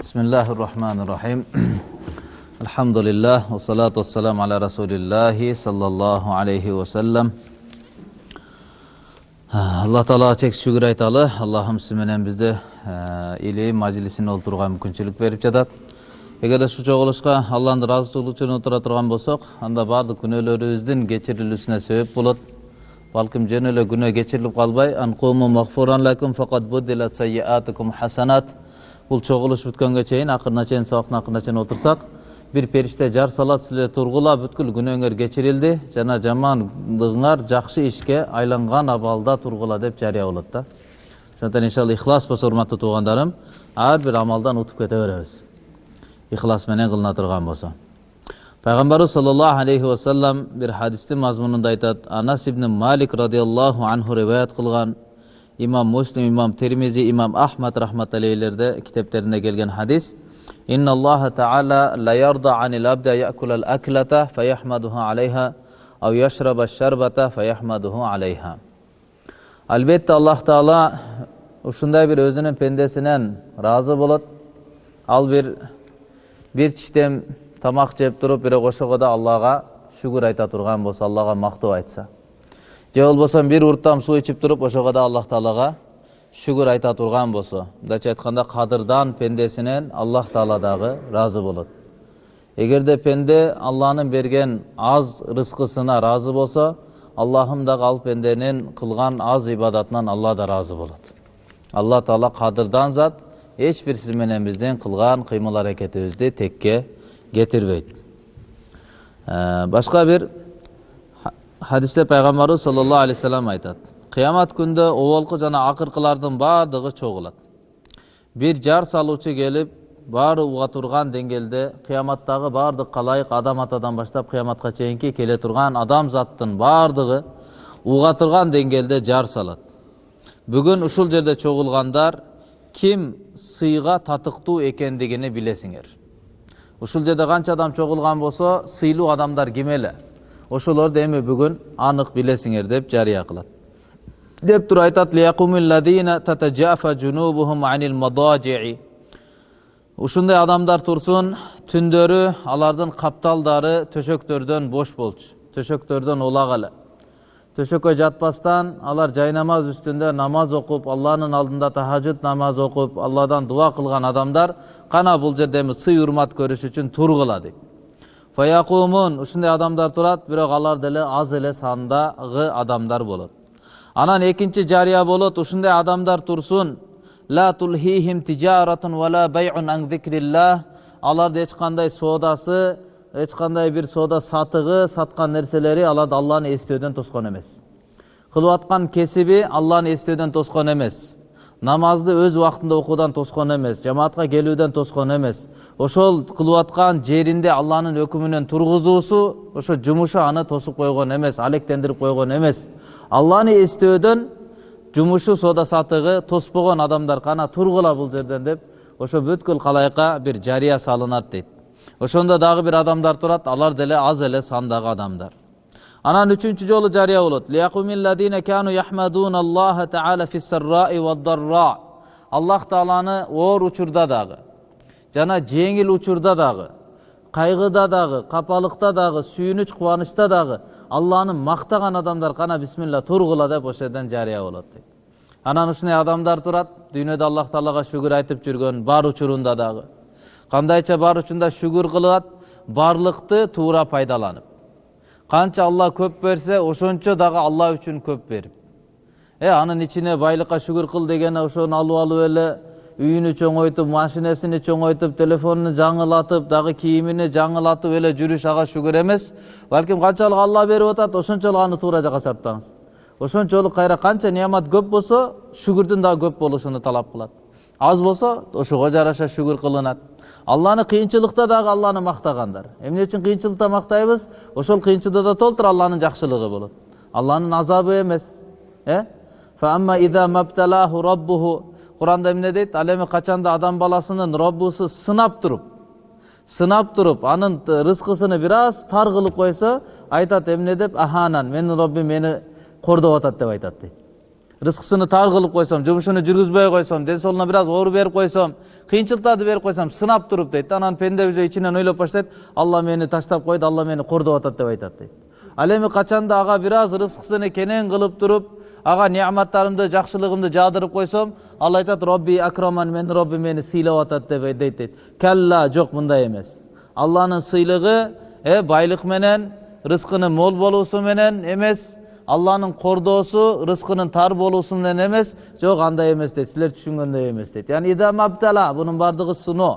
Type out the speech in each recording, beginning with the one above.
Bismillahirrahmanirrahim. Elhamdülillah ve salatu vesselam ala Resulillah sallallahu aleyhi ve sellem. Allah Teala çek şükür aytalı. Allah'ım simenen bizde e, ili majlisine oturga mümkünçülük verip jatap. Эгерде ушул кылышка Алланын ыраазычылыгы үчүн отура турган болсок, анда баардык күнөөлөрүбүздүн кечирилүүсүнө сөбөп болот. Балким жөн эле күнөө кечирилип калбай, ан куму магфуран лакум факат буддилат сайяатукум хасанат. Бул чогулуш бүткөнгө чейин акырына чейин сабактын акырына чейин отурсак бир периште жар салат силер тургула бүткүл күнөөңөр кечирилди. Жана жамандыгыңар жакшы ишке айланган абалда тургула деп жарыя болот да. Ошондуктан иншалла ихлас болсо урматтуу туугандарым ар бир амалдан утуп кете беребиз. Ихлас менен кылына турган болсо. Пайгамбарыбыз саллаллаху алейхи вассалам бир хадистин мазмунунда айтат. Анас ибн малик радиаллаху анху риваят кылган imom muslim imom termiziy imom ahmad rahmatullaylarda келген хадис hadis. Innalloha taala la yarda anil abda yakulal aklata fayahmaduhu alayha av yashraba sharbata fayahmaduhu ушундай бир өзүнүн пендесинен ыраазы болот ал бир бир чиштем тамак жеп туруп бирок ошого да аллага шүгүр айта турган болсо аллага мактоо айтса же болбосо бир урттам суу ичип туруп ошого да аллах таалага шүгүр айта турган болсо мындайча айтканда кадырдан пендесинен аллах таала дагы ыраазы болот. Эгерде пенде алланын берген аз рызкысына ыраазы болсо аллахым дагы ал пенденин кылган аз ибадатынан алла да ыраазы болот. Алла таала кадырдан зат эч бир сиз менен биздин кылган кыймыл аракетибизди текке кетирбейт. Башка бир хадисте пайгамбарыбыз саллаллаху алейхи вассалам айтат кыямат күндө оболку жана акыркылардын баардыгы чогулат бир жар салуучу келип баары уга турган деңгээлде кыяматтагы баардык калайык адам атадан баштап кыяматка чейинки келе турган адамзаттын баардыгы уга турган деңгээлде жар салат бүгүн ушул жерде чогулгандар ким сыйга татыктуу экендигини билесиңер ушул жерде канча адам чогулган болсо сыйлуу адамдар ким эле ошолорду эми бүгүн анык билесиңер деп жарыя кылат. Деп туруп айтат ушундай адамдар турсун түндөрү алардын капталдары төшөктөрдөн бош болчу төшөктөрдөн улак эле төшөккө жатпастан алар жайнамаз үстүндө намаз окуп алланын алдында тахажуд намаз окуп алладан дуа кылган адамдар кана бул жерде эми сый урмат көрүш үчүн тургула дейт фаякумун ушундай адамдар турат бирок алар деле аз эле сандагы адамдар болот анан экинчи жарыя болот ушундай адамдар турсун ла тулхихим тижаратун вала байун ан зикриллах аларды эч кандай соодасы эч кандай бир соода сатыгы саткан нерселери аларды алланы эстөөдөн тоскон эмес кылып аткан кесиби алланы эстөөдөн тоскон эмес намазды өз убактында окуудан тоскон эмес жамаатка келүүдөн тоскон эмес ошол кылып аткан жеринде алланын өкүмүнөн тургузуусу ошо жумушу аны тосуп койгон эмес алектендирип койгон эмес алланы эстөөдөн жумушу соода сатыгы тоспогон адамдар кана тургула бул жерден деп ошо бүткүл калайыкка бир жарыя салынат дейт ошондо дагы бир адамдар турат алар деле аз эле сандагы адамдар анан үчүнчү жолу жарыя болот аллах тааланы оор учурда дагы жана жеңил учурда дагы кайгыда дагы капалыкта дагы сүйүнүч кубанычта дагы алланы мактаган адамдар кана бисмилла тургула деп ошол жерден жарыя болот дейт анан ушундай адамдар турат дүйнөдө аллах таалага шүгүр айтып жүргөн бар учурунда дагы кандайча бар учурунда шүгүр кылат барлыкты туура пайдаланып канча алла көп берсе ошончо дагы алла үчүн көп берип э анын ичине байлыкка шүгүр кыл дегени ошону алып алып эле үйүнү чоңойтуп машинесини чоңойтуп телефонун жаңылатып дагы кийимини жаңылатып эле жүрүш ага шүгүр эмес балким канчалык алла берип атат ошончолук аны туура жака сарптаңыз ошончолук кайра канча неамат көп болсо шүгүрдүн дагы көп болушуну талап кылат аз болсо ошого жараша шүгүр кылынат алланы кыйынчылыкта дагы алланы мактагандар эмне үчүн кыйынчылыкта мактайбыз ошол кыйынчылыкта толтур алланын жакшылыгы болот алланын азабы эмес э куранда эмне дейт ал эми качанда адам баласынын роббусу сынап туруп сынап туруп анын рызкысыны бир аз тар кылып койсо айтат эмне деп аханан менин роббим мени кордоп атат деп айтат дейт рызкысыны тар кылып койсом жумушуну жүргүзбөй койсом ден соолугуна бир аз оор берип койсом кыйынчылыктарды берип койсом сынап туруп дейт анан пенде уже ичинен ойлоп баштайт алла мени таштап койду алла мени кордоп атат деп айтат дейт ал эми качанда ага бир аз рызкысыны кенен кылып туруп ага неаматтарымды жакшылыгымды жаадырып койсом ал айтат робби акраман менин роббим мени сыйлап атат деп дейт дейт калла жок мындай эмес алланын сыйлыгы э байлык менен рызкынын мол болуусу менен эмес алланын кордоосу рызкынын тар болуусу менен эмес жок андай эмес дейт силер түшүнгөндөй эмес дейт яни идамабтала бунун баардыгы сыноо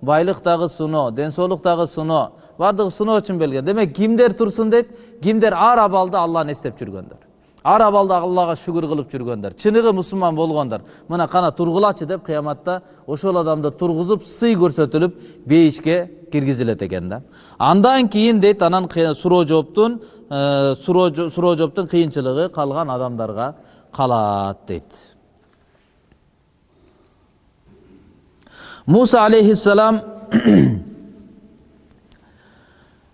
байлык дагы сыноо ден соолук дагы сыноо баардыгы сыноо үчүн демек кимдер турсун дейт кимдер ар абалда алланы эстеп жүргөндөр ар абалда аллага шүгүр кылып жүргөндөр чыныгы мусулман болгондор мына кана тургулачы деп кыяматта ошол адамды тургузуп сый көрсөтүлүп бейишке киргизилет экен да. Андан кийин дейт анан суроо жооптун суроо жооптун кыйынчылыгы калган адамдарга калат дейт муса алейхиссалам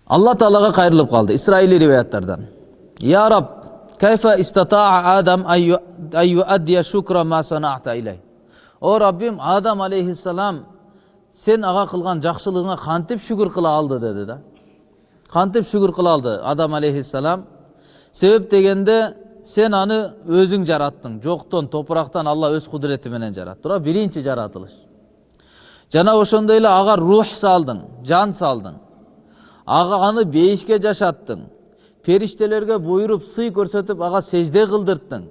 алла таалага кайрылып калды исраилий риваяттардан я раб истатаа адам ан юаддия шукра ма саната илей о раббим адам алейхиссалам сен ага кылган жакшылыгыңа кантип шүгүр кыла алды деди да кантип шүгүр кыла алды адам алейхиссалам себеп дегенде сен аны өзүң жараттың жоктон топурактан алла өз кудурети менен жаратты тура биринчи жаратылыш жана ошондой эле ага рух салдың жан салдың ага аны бейишке жашаттың периштелерге буйруп сый көрсөтүп ага сежде кылдырттың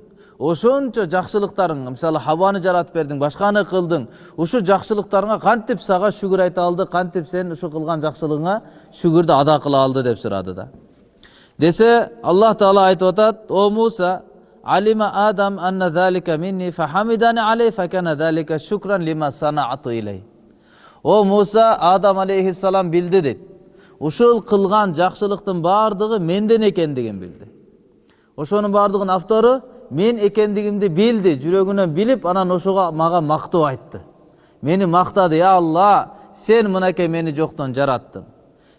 ошончо жакшылыктарың мисалы хабаны жаратып бердиң башканы кылдың ушу жакшылыктарыңа кантип сага шүгүр айта алды кантип сен ушу кылган жакшылыгыңа шүгүрдү ада кыла алды деп сурады да. Десе аллах таала айтып атат о муса алима адам анна залика минни фахамидани алей факана залика шукран лима санаату илей о муса адам алейхиссалам билди дейт ушул кылган жакшылыктын баардыгы менден экендигин билди ошонун баардыгынын автору мен экендигимди билди жүрөгүнөн билип анан ошого мага мактоо айтты мени мактады я алла сен мынакей мени жоктон жараттың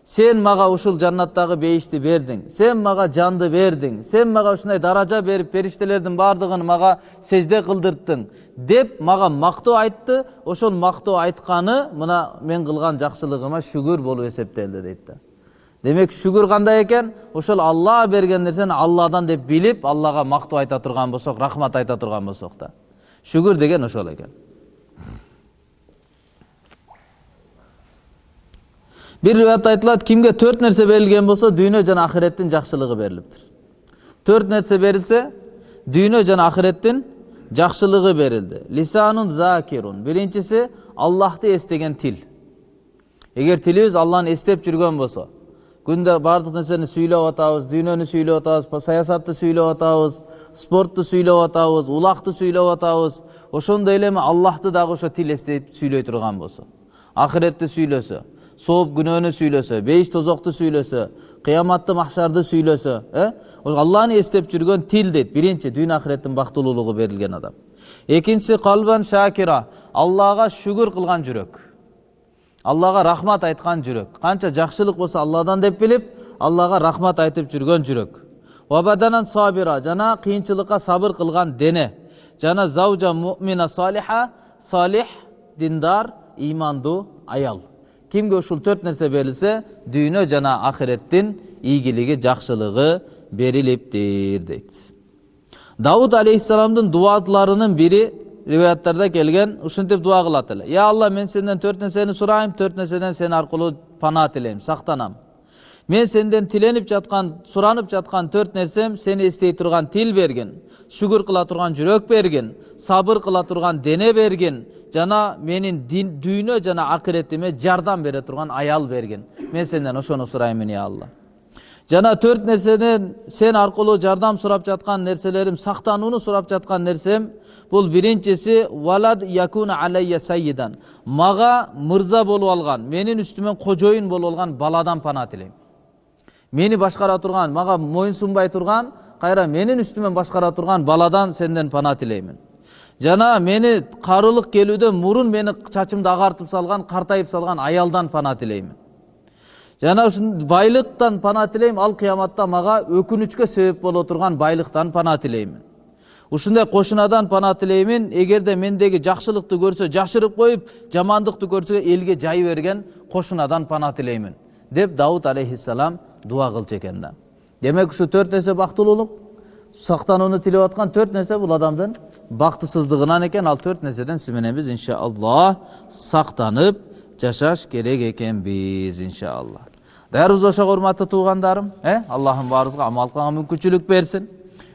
сен мага ушул жаннаттагы бейишти бердиң сен мага жанды бердиң сен мага ушундай даража берип периштелердин баардыгын мага сежде кылдырттың деп мага мактоо айтты. Ошол мактоо айтканы мына мен кылган жакшылыгыма шүгүр болуп эсептелди дейт да демек шүгүр кандай экен ошол алла берген нерсени алладан деп билип аллага мактоо айта турган болсок рахмат айта турган болсок да шүгүр деген ошол экен бир риwayatта айтылат кимге төрт нерсе берилген болсо дүйнө жана ахиреттин жакшылыгы берилиптир төрт нерсе берилсе дүйнө жана ахиреттин жакшылыгы берилди лисанун закирун биринчиси аллахты эстеген тил эгер тилибиз алланы эстеп жүргөн болсо күндө баардык нерсени сүйлөп атабыз дүйнөнү сүйлөп атабыз саясатты сүйлөп атабыз спортту сүйлөп атабыз улакты сүйлөп атабыз ошондой эле эми аллахты дагы ошо тил эстеп сүйлөй турган болсо ахиретти сүйлөсө сооп күнөөнү сүйлөсө бейиш тозокту сүйлөсө кыяматты махшарды э ошо алланы эстеп жүргөн тил дейт биринчи дүйнө ахиреттин бактылуулугу берилген адам экинчиси калбан шакира аллага шүгүр кылган жүрөк аллага рахмат айткан жүрөк канча жакшылык болсо алладан деп билип аллага рахмат айтып жүргөн жүрөк вабаданан сабира жана кыйынчылыкка сабыр кылган дене жана заужа мумина салиха салих диндар ыймандуу аял кимге ушул төрт нерсе берилсе дүйнө жана ахиреттин ийгилиги жакшылыгы берилиптир дейт дауд алейхисаламдын дубаларынын бири риwаяттарда келген ушинтип дуа кылат эле я алла мен сенден төрт нерсени сурайм төрт нерседен сен аркылуу пана тилейм сактанам мен сенден тиленип жаткан суранып жаткан төрт нерсем сени эстей турган тил бергин шүгүр кыла турган жүрөк бергин сабыр кыла турган дене бергин жана менин дүйнө жана акыретиме жардам бере турган аял бергин мен сенден ошону сураймын я алла жана төрт нерседен сен аркылуу жардам сурап жаткан нерселерим сактанууну сурап жаткан нерсем бул биринчиси валад якуна алайя сайидан мага мырза болуп алган менин үстүмөн кожоюн болуп алган баладан пана тилейм мени башкара турган мага моюн сунбай турган кайра менин үстүмөн башкара турган баладан сенден пана тилеймин жана мени карылык келүүдө мурун мени чачымды агартып салган картайып салган аялдан пана тилеймин жана ушун байлыктан пана тилейм ал кыяматта мага өкүнүчкө себеп боло турган байлыктан пана тилеймин ушундай кошунадан пана тилеймин эгерде мендеги жакшылыкты көрсө жашырып коюп жамандыкты көрсө элге жай берген кошунадан пана тилеймин деп дауд алейхисалам дуа кылчу экен да. Демек ушу төрт нерсе бактылуулук сактанууну тилеп аткан төрт нерсе бул адамдын бактысыздыгынан экен ал төрт нерседен сиз менен биз иншааллах сактанып жашаш керек экенбиз иншаалла. Даярбыз ошого урматтуу туугандарым э? Аллахым баарыбызга амал кылганга мүмкүнчүлүк берсин